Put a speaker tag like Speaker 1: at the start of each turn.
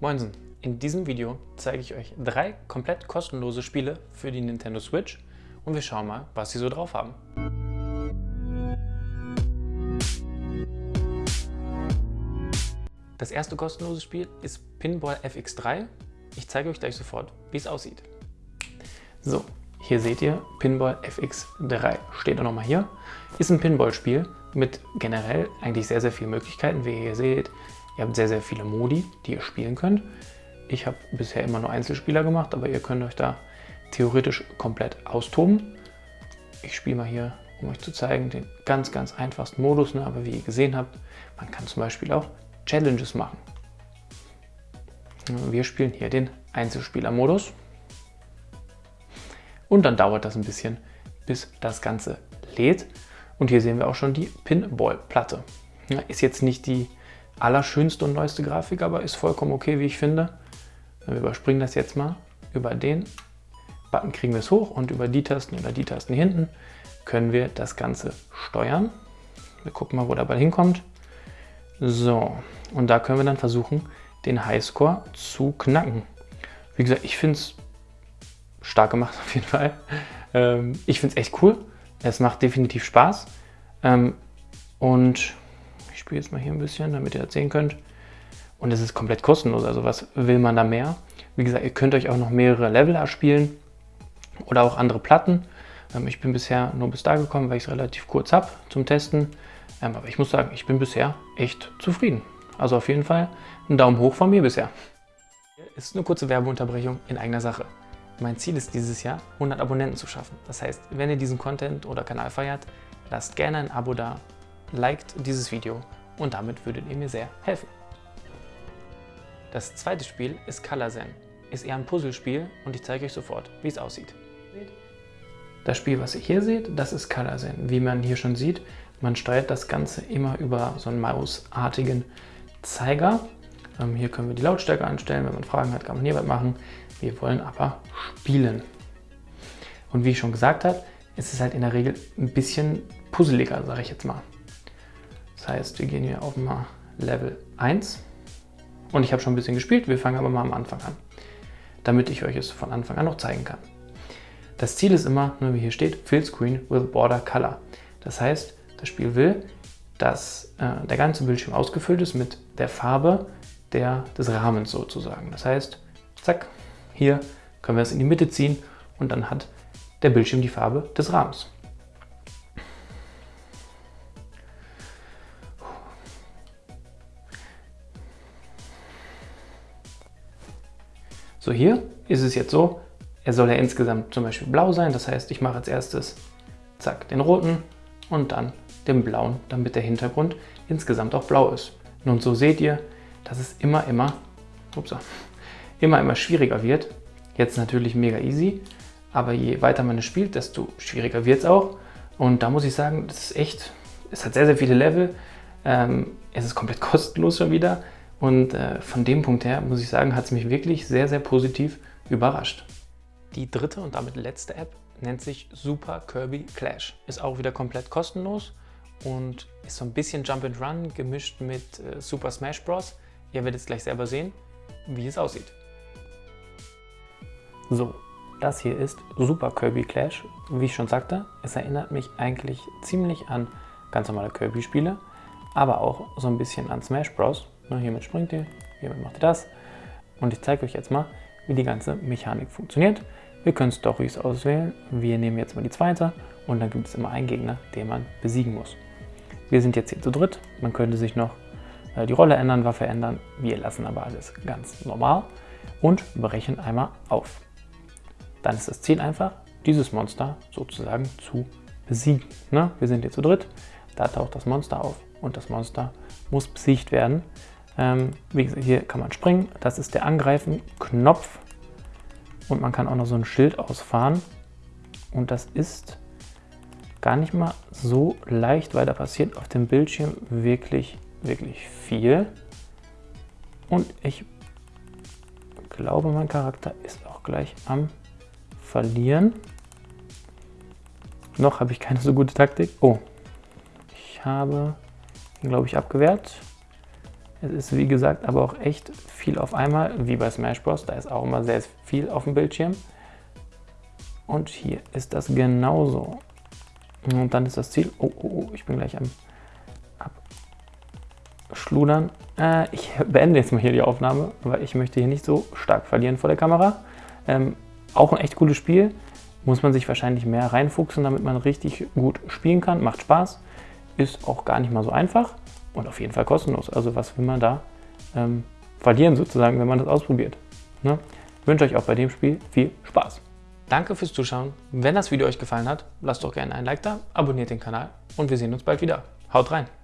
Speaker 1: Moinsen! In diesem Video zeige ich euch drei komplett kostenlose Spiele für die Nintendo Switch und wir schauen mal, was sie so drauf haben. Das erste kostenlose Spiel ist Pinball FX3. Ich zeige euch gleich sofort, wie es aussieht. So, hier seht ihr Pinball FX3. Steht auch nochmal hier. Ist ein Pinball-Spiel mit generell eigentlich sehr, sehr vielen Möglichkeiten. Wie ihr hier seht, ihr habt sehr, sehr viele Modi, die ihr spielen könnt. Ich habe bisher immer nur Einzelspieler gemacht, aber ihr könnt euch da theoretisch komplett austoben. Ich spiele mal hier, um euch zu zeigen, den ganz, ganz einfachsten Modus. Ne? Aber wie ihr gesehen habt, man kann zum Beispiel auch Challenges machen. Wir spielen hier den Einzelspieler-Modus. Und dann dauert das ein bisschen, bis das Ganze lädt. Und hier sehen wir auch schon die Pinball-Platte. Ist jetzt nicht die allerschönste und neueste Grafik, aber ist vollkommen okay, wie ich finde. Wir überspringen das jetzt mal. Über den Button kriegen wir es hoch und über die Tasten oder die Tasten hinten können wir das Ganze steuern. Wir gucken mal, wo der Ball hinkommt. So, und da können wir dann versuchen, den Highscore zu knacken. Wie gesagt, ich finde es stark gemacht auf jeden Fall. Ähm, ich finde es echt cool. Es macht definitiv Spaß. Ähm, und ich spiele jetzt mal hier ein bisschen, damit ihr das sehen könnt. Und es ist komplett kostenlos, also was will man da mehr? Wie gesagt, ihr könnt euch auch noch mehrere Level erspielen oder auch andere Platten. Ähm, ich bin bisher nur bis da gekommen, weil ich es relativ kurz habe zum Testen. Ähm, aber ich muss sagen, ich bin bisher echt zufrieden. Also auf jeden Fall ein Daumen hoch von mir bisher. Ist eine kurze Werbeunterbrechung in eigener Sache. Mein Ziel ist dieses Jahr, 100 Abonnenten zu schaffen. Das heißt, wenn ihr diesen Content oder Kanal feiert, lasst gerne ein Abo da, liked dieses Video und damit würdet ihr mir sehr helfen. Das zweite Spiel ist Color Zen. Ist eher ein Puzzlespiel und ich zeige euch sofort, wie es aussieht. Das Spiel, was ihr hier seht, das ist Color Zen. Wie man hier schon sieht, man steuert das Ganze immer über so einen mausartigen Zeiger. Ähm, hier können wir die Lautstärke anstellen. Wenn man Fragen hat, kann man hier was machen. Wir wollen aber spielen. Und wie ich schon gesagt habe, ist es halt in der Regel ein bisschen puzzeliger, sage ich jetzt mal. Das heißt, wir gehen hier auf mal Level 1 und ich habe schon ein bisschen gespielt, wir fangen aber mal am Anfang an, damit ich euch es von Anfang an noch zeigen kann. Das Ziel ist immer, wie hier steht, Fill Screen with Border Color. Das heißt, das Spiel will, dass äh, der ganze Bildschirm ausgefüllt ist mit der Farbe der, des Rahmens sozusagen. Das heißt, zack, hier können wir es in die Mitte ziehen und dann hat der Bildschirm die Farbe des Rahmens. So, hier ist es jetzt so, er soll ja insgesamt zum Beispiel blau sein. Das heißt, ich mache als erstes zack, den roten und dann den blauen, damit der Hintergrund insgesamt auch blau ist. Nun, so seht ihr, dass es immer, immer, upsa, immer, immer schwieriger wird. Jetzt natürlich mega easy, aber je weiter man es spielt, desto schwieriger wird es auch. Und da muss ich sagen, das ist echt, es hat sehr, sehr viele Level. Ähm, es ist komplett kostenlos schon wieder. Und äh, von dem Punkt her, muss ich sagen, hat es mich wirklich sehr, sehr positiv überrascht. Die dritte und damit letzte App nennt sich Super Kirby Clash. Ist auch wieder komplett kostenlos und ist so ein bisschen Jump and Run gemischt mit äh, Super Smash Bros. Ihr werdet es gleich selber sehen, wie es aussieht. So, das hier ist Super Kirby Clash. Wie ich schon sagte, es erinnert mich eigentlich ziemlich an ganz normale Kirby-Spiele, aber auch so ein bisschen an Smash Bros. Ne, hiermit springt ihr, hiermit macht ihr das. Und ich zeige euch jetzt mal, wie die ganze Mechanik funktioniert. Wir können Stories auswählen. Wir nehmen jetzt mal die zweite und dann gibt es immer einen Gegner, den man besiegen muss. Wir sind jetzt hier zu dritt. Man könnte sich noch äh, die Rolle ändern, Waffe ändern. Wir lassen aber alles ganz normal und brechen einmal auf. Dann ist das Ziel einfach, dieses Monster sozusagen zu besiegen. Ne? Wir sind hier zu dritt, da taucht das Monster auf und das Monster muss besiegt werden. Ähm, wie gesagt, hier kann man springen, das ist der Angreifen-Knopf und man kann auch noch so ein Schild ausfahren und das ist gar nicht mal so leicht, weil da passiert auf dem Bildschirm wirklich, wirklich viel. Und ich glaube, mein Charakter ist auch gleich am Verlieren. Noch habe ich keine so gute Taktik. Oh, ich habe ihn, glaube ich, abgewehrt. Es ist wie gesagt aber auch echt viel auf einmal, wie bei Smash Bros. Da ist auch immer sehr viel auf dem Bildschirm. Und hier ist das genauso. Und dann ist das Ziel. Oh, oh, oh ich bin gleich am Abschludern. Äh, ich beende jetzt mal hier die Aufnahme, weil ich möchte hier nicht so stark verlieren vor der Kamera. Ähm, auch ein echt cooles Spiel. Muss man sich wahrscheinlich mehr reinfuchsen, damit man richtig gut spielen kann. Macht Spaß. Ist auch gar nicht mal so einfach. Und auf jeden Fall kostenlos. Also was will man da ähm, verlieren sozusagen, wenn man das ausprobiert. Ne? Ich wünsche euch auch bei dem Spiel viel Spaß. Danke fürs Zuschauen. Wenn das Video euch gefallen hat, lasst doch gerne ein Like da, abonniert den Kanal und wir sehen uns bald wieder. Haut rein!